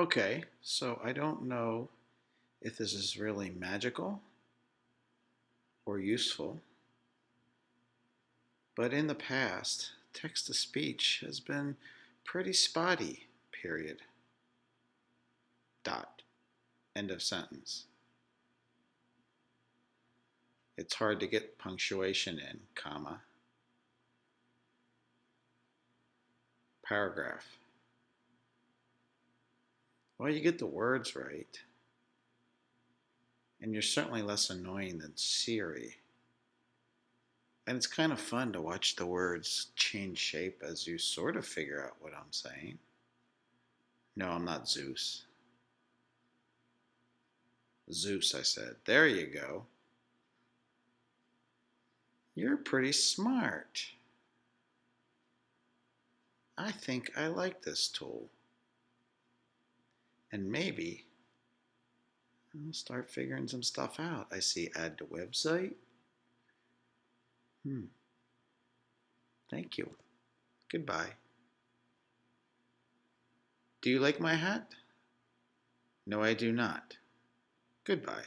Okay, so I don't know if this is really magical or useful, but in the past, text to speech has been pretty spotty, period. Dot. End of sentence. It's hard to get punctuation in, comma. Paragraph. Well, you get the words right. And you're certainly less annoying than Siri. And it's kind of fun to watch the words change shape as you sort of figure out what I'm saying. No, I'm not Zeus. Zeus, I said. There you go. You're pretty smart. I think I like this tool. And maybe I'll start figuring some stuff out. I see add to website. Hmm. Thank you. Goodbye. Do you like my hat? No, I do not. Goodbye.